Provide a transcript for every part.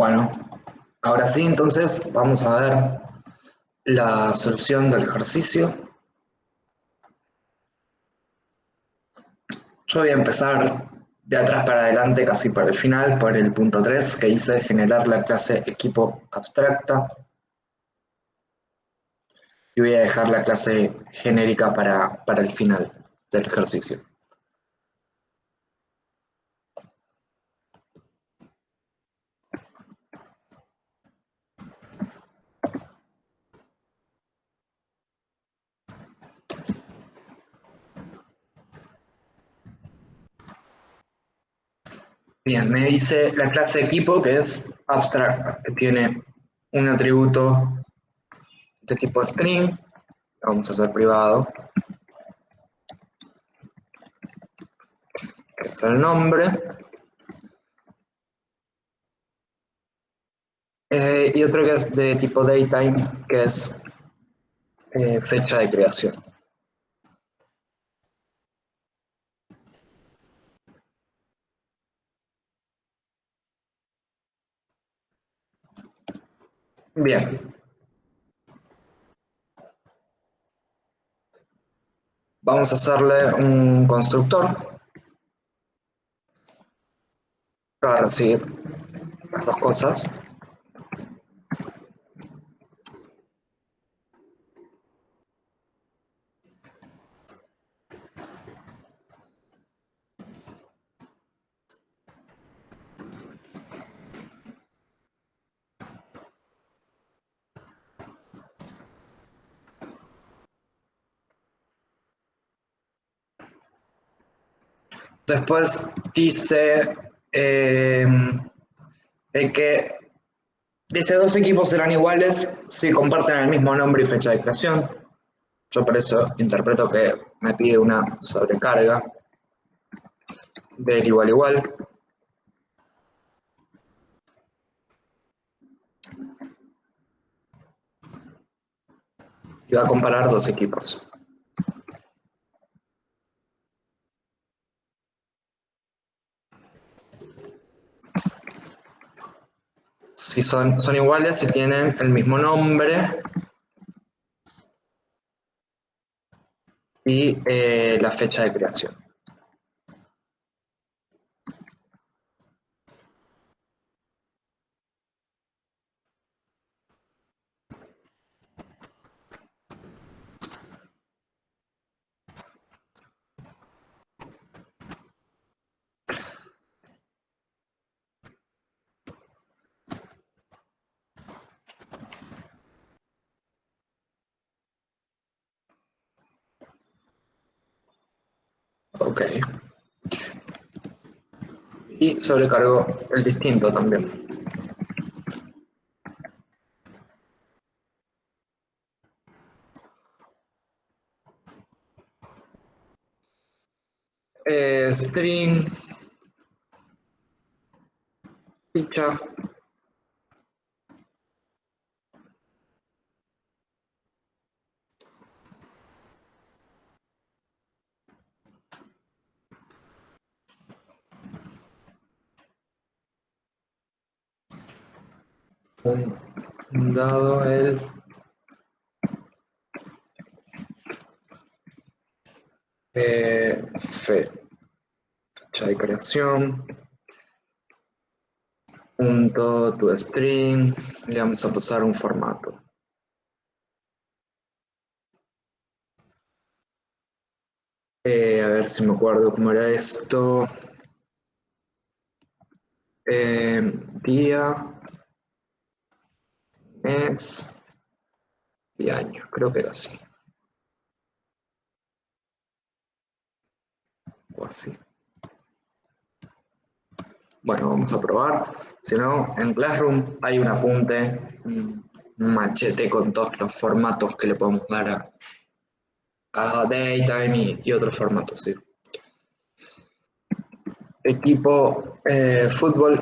Bueno, ahora sí, entonces vamos a ver la solución del ejercicio. Yo voy a empezar de atrás para adelante, casi para el final, por el punto 3 que hice generar la clase equipo abstracta. Y voy a dejar la clase genérica para, para el final del ejercicio. Bien, me dice la clase equipo que es abstracta, que tiene un atributo de tipo string, vamos a hacer privado, que es el nombre, eh, y otro que es de tipo datetime, que es eh, fecha de creación. Bien. Vamos a hacerle un constructor para recibir las dos cosas. Después dice eh, que dice dos equipos serán iguales si comparten el mismo nombre y fecha de creación. Yo por eso interpreto que me pide una sobrecarga del igual igual. Y va a comparar dos equipos. Son, son iguales, si tienen el mismo nombre y eh, la fecha de creación. Ok. Y sobrecargo el distinto también. Eh, string ficha dado el fecha de creación. Punto to string. Le vamos a pasar un formato. Eh, a ver si me acuerdo cómo era esto. Eh, día mes y año, creo que era así. O así. Bueno, vamos a probar. Si no, en Classroom hay un apunte, un machete con todos los formatos que le podemos dar a, a Daytime y, otros formatos. Equipo eh, fútbol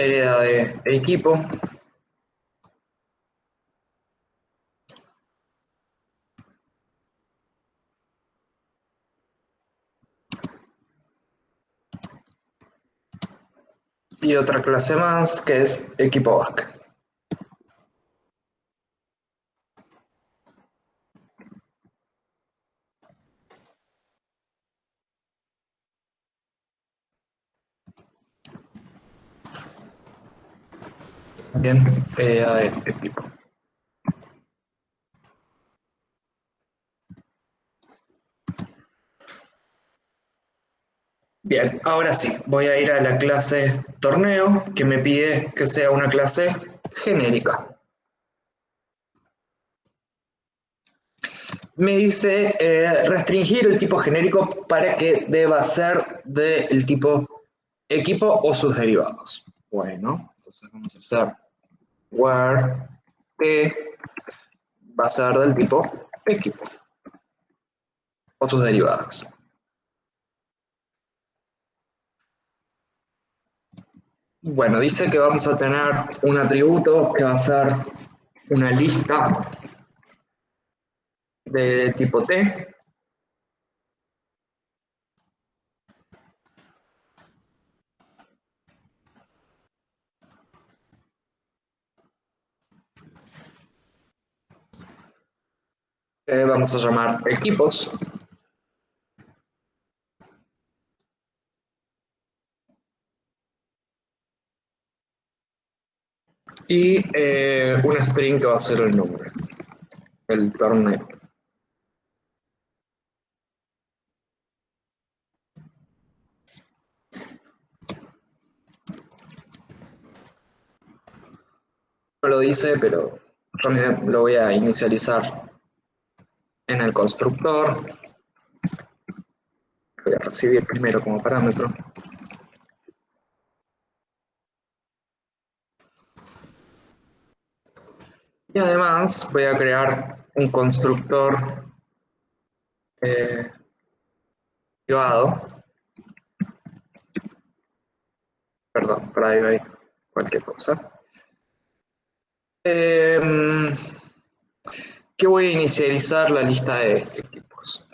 hereda de equipo. Y otra clase más que es equipo back. Bien, eh, equipo. Bien, ahora sí, voy a ir a la clase torneo que me pide que sea una clase genérica. Me dice eh, restringir el tipo genérico para que deba ser del tipo equipo o sus derivados. Bueno, entonces vamos a hacer where t va a ser del tipo equipo o sus derivadas. Bueno, dice que vamos a tener un atributo que va a ser una lista de tipo T. vamos a llamar equipos. Y eh, una string que va a ser el número, el torneo. No lo dice, pero lo voy a inicializar en el constructor. Voy a recibir primero como parámetro. Y además voy a crear un constructor eh, privado. Perdón, private, cualquier cosa. Eh, que voy a inicializar la lista de equipos.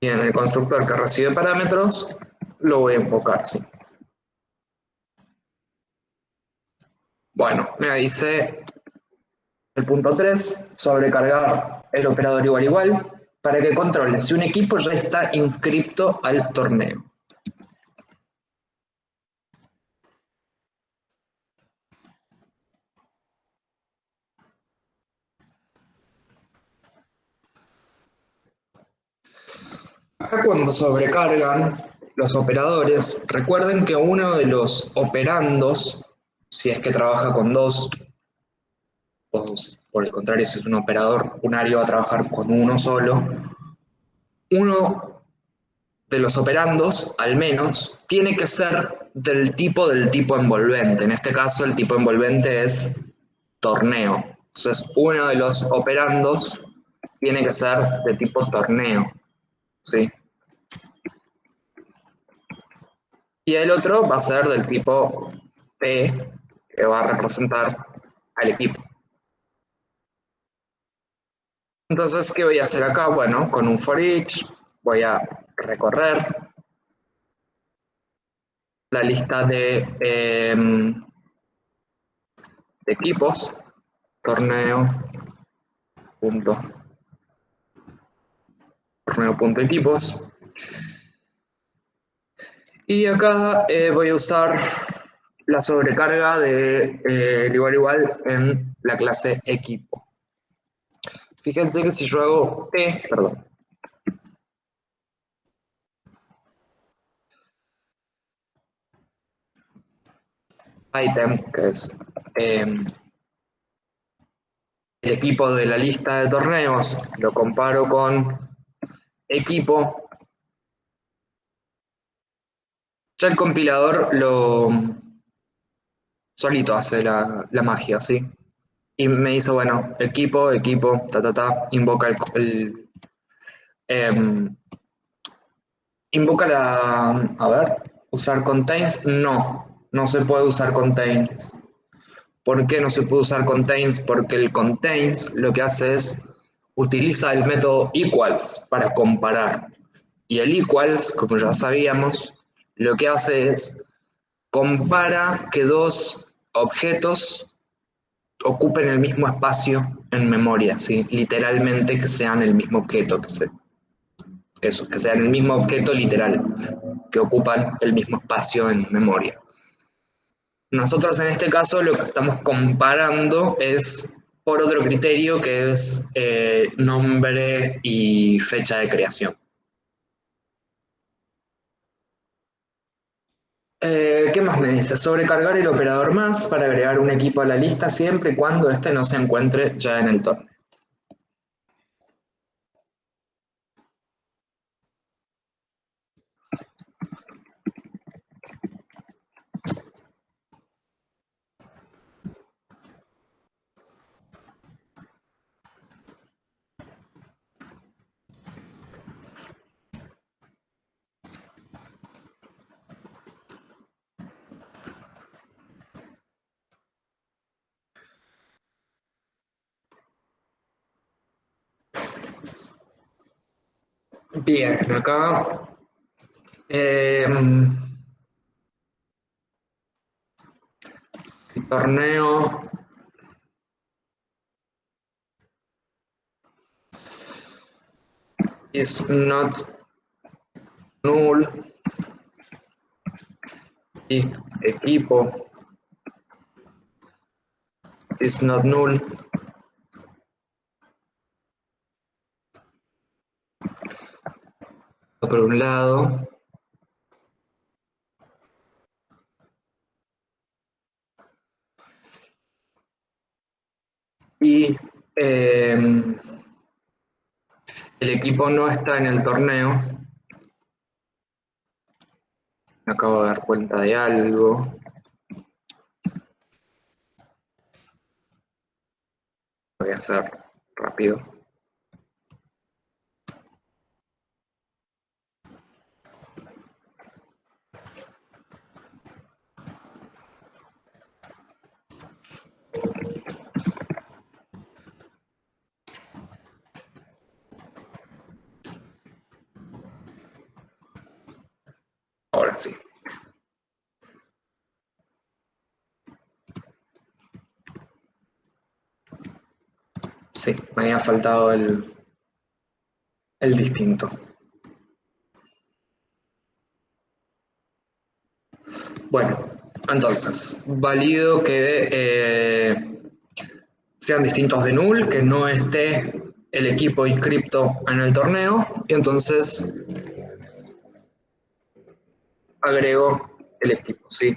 Y en el constructor que recibe parámetros, lo voy a invocar, sí. Bueno, me dice el punto 3, sobrecargar el operador igual igual, para que controle si un equipo ya está inscripto al torneo. Acá cuando sobrecargan los operadores, recuerden que uno de los operandos, si es que trabaja con dos, o por el contrario, si es un operador unario va a trabajar con uno solo, uno de los operandos, al menos, tiene que ser del tipo del tipo envolvente. En este caso, el tipo envolvente es torneo. Entonces, uno de los operandos tiene que ser de tipo torneo. ¿Sí? Y el otro va a ser del tipo P, que va a representar al equipo. Entonces, ¿qué voy a hacer acá? Bueno, con un for each voy a recorrer la lista de, em, de equipos, torneo, punto torneo.equipos. Y acá eh, voy a usar la sobrecarga de eh, igual igual en la clase equipo. Fíjense que si yo hago T, perdón. Item, que es em, el equipo de la lista de torneos, lo comparo con equipo, ya el compilador lo solito hace la, magia, ¿sí? Y me dice, bueno, equipo, equipo, ta, ta, ta, invoca el, em, invoca la, a ver, usar contains, no, no se puede usar contains. ¿Por qué no se puede usar contains? Porque el contains lo que hace es utiliza el método equals para comparar. Y el equals, como ya sabíamos, lo que hace es compara que dos objetos ocupen el mismo espacio en memoria, ¿sí? literalmente que sean el mismo objeto, que, se, eso, que sean el mismo objeto literal, que ocupan el mismo espacio en memoria. Nosotros en este caso lo que estamos comparando es por otro criterio que es eh, nombre y fecha de creación. Eh, ¿Qué más me dice? Sobrecargar el operador más para agregar un equipo a la lista siempre y cuando éste no se encuentre ya en el torneo. Bien, acá eh, torneo. Is not null. Y equipo. Is not null por un lado. Y em, el equipo no está en el torneo. Acabo de dar cuenta de algo. Voy a hacer rápido. Ahora sí. Sí, me había faltado el, el distinto. Bueno, entonces, válido que eh, sean distintos de null, que no esté el equipo inscripto en el torneo, y entonces agrego el equipo, ¿sí?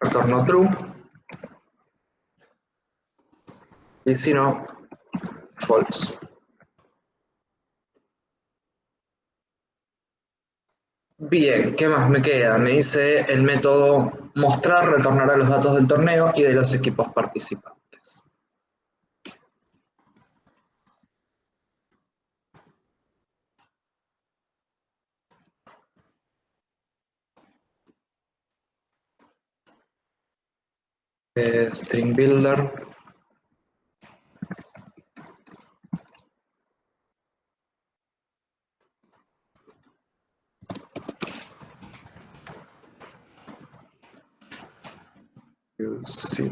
Retorno true. Y si no, false. Bien, ¿qué más me queda? Me dice el método mostrar retornará los datos del torneo y de los equipos participantes. String builder Sí.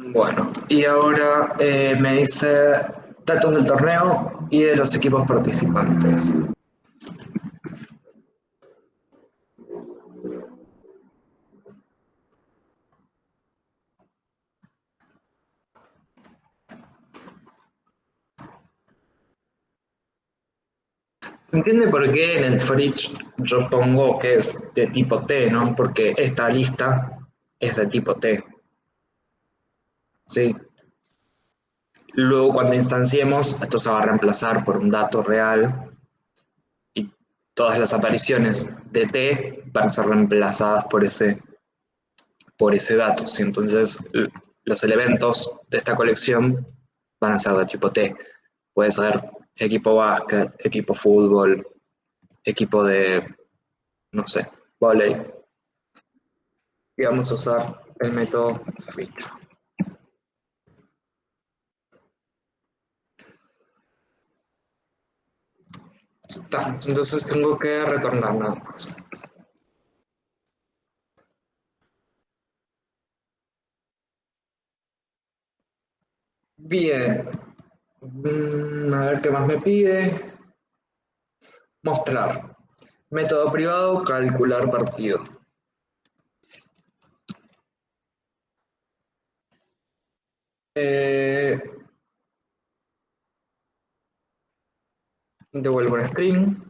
Bueno, y ahora eh, me dice datos del torneo y de los equipos participantes. ¿Se entiende por qué en el fridge yo pongo que es de tipo T, no? Porque esta lista es de tipo T. ¿Sí? Luego cuando instanciemos, esto se va a reemplazar por un dato real y todas las apariciones de T van a ser reemplazadas por ese, por ese dato. ¿sí? Entonces los elementos de esta colección van a ser de tipo T. Puede ser equipo básquet, equipo fútbol, equipo de, no sé, volei. Y vamos a usar el método filtro. Entonces tengo que retornar nada más. Bien, Mm, a ver qué más me pide. Mostrar. Método privado, calcular partido. Eh, devuelvo un string.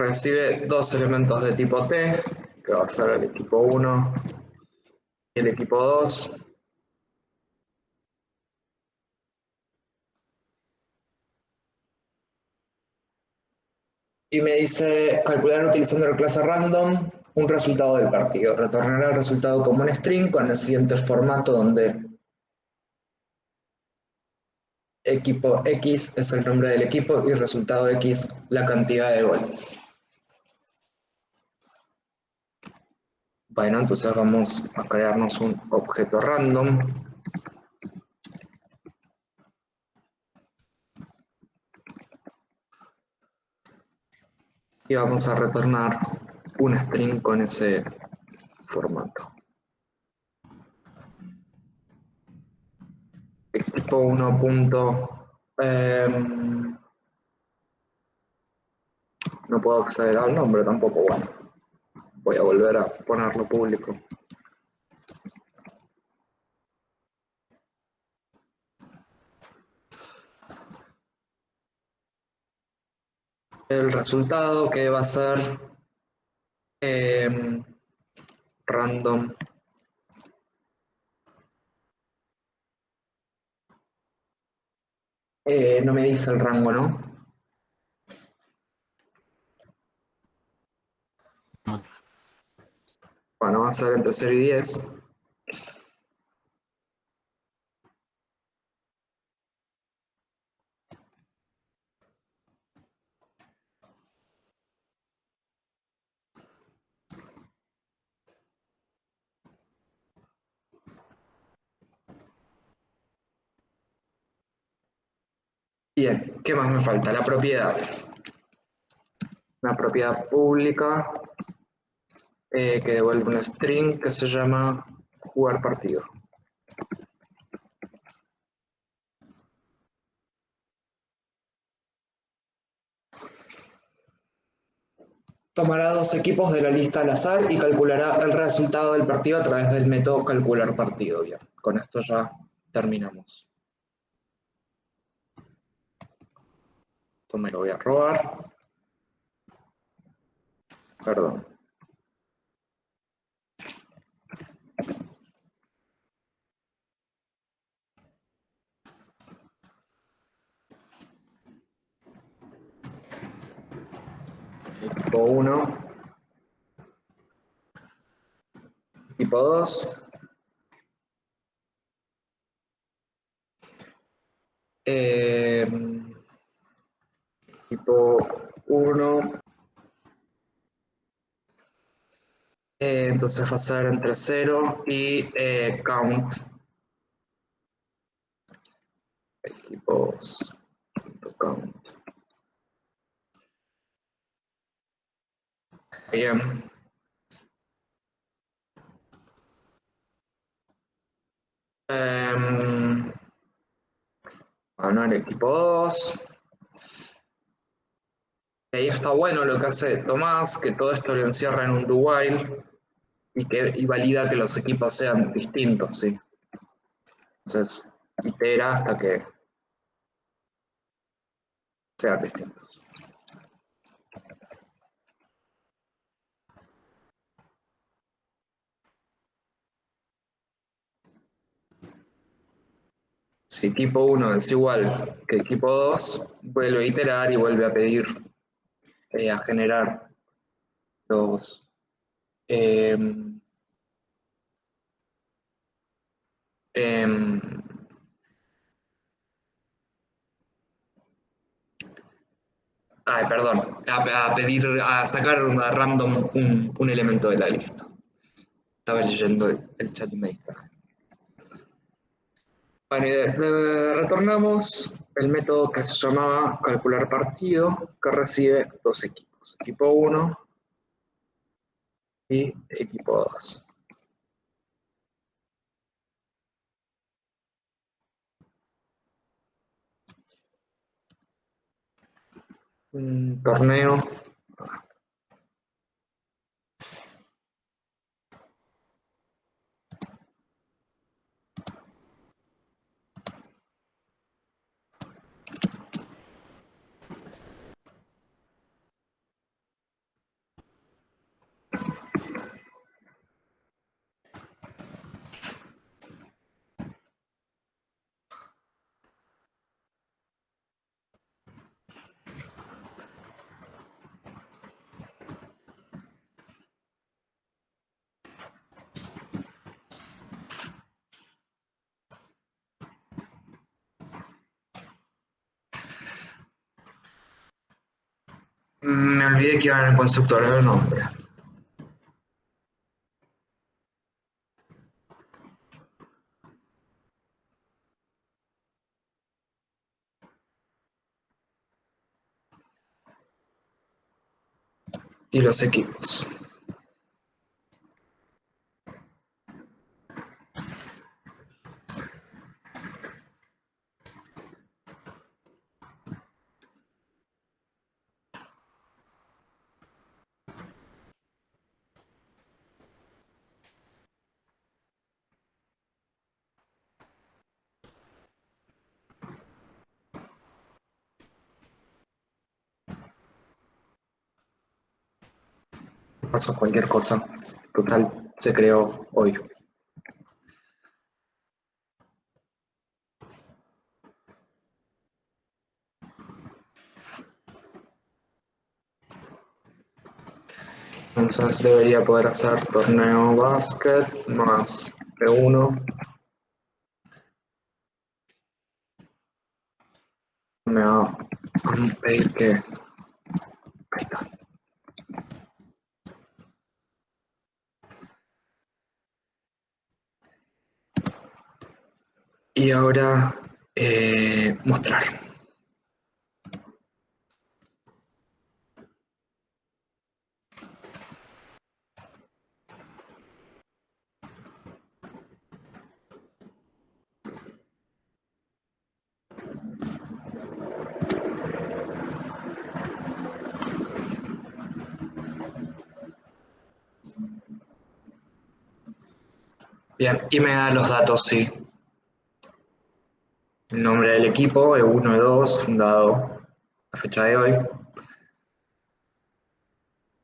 recibe dos elementos de tipo T, que va a ser el equipo 1 y el equipo 2. Y me dice calcular utilizando la clase random un resultado del partido. Retornará el resultado como un string con el siguiente formato donde equipo X es el nombre del equipo y resultado X la cantidad de goles. Bueno, entonces vamos a crearnos un objeto random. Y vamos a retornar un string con ese formato. Equipo 1. Em, no puedo acceder al nombre tampoco, bueno. Voy a volver a ponerlo público. El resultado que va a ser em, random eh, no me dice el rango, ¿no? Bueno, va a ser entre 0 y 10. Bien, ¿qué más falta? La propiedad. Una propiedad pública eh, que devuelve un string que se llama jugar partido. Tomará dos equipos de la lista al azar y calculará el resultado del partido a través del método calcular partido. Bien, con esto ya terminamos. Esto me lo voy a robar. Perdón. Equipo 1. Equipo 2. Eh, tipo 1. Eh, entonces va a ser entre 0 y eh, count. Equipos. Count. Bien. Um, bueno, el equipo 2. Ahí está bueno lo que hace Tomás, que todo esto lo encierra en un do y, que, y valida que los equipos sean distintos, ¿sí? Entonces, itera hasta que sean distintos. Si equipo 1 es igual que equipo 2, vuelve a iterar y vuelve a pedir, eh, a generar los... Em, em, ay, perdón, a, pedir, a sacar a random un, elemento de la lista. Estaba leyendo el, chat y me bueno, y retornamos el método que se llamaba calcular partido, que recibe dos equipos, equipo 1 y equipo 2. Un torneo Me olvidé que iba en el constructor el nombre. Y los equipos. Pasó cualquier cosa. Total, se creó hoy. Entonces debería poder hacer torneo básquet más P1. Me va a pedir que... y ahora eh, mostrar. Bien, y me da los datos, sí. Nombre del equipo, E1, E2, fundado a fecha de hoy.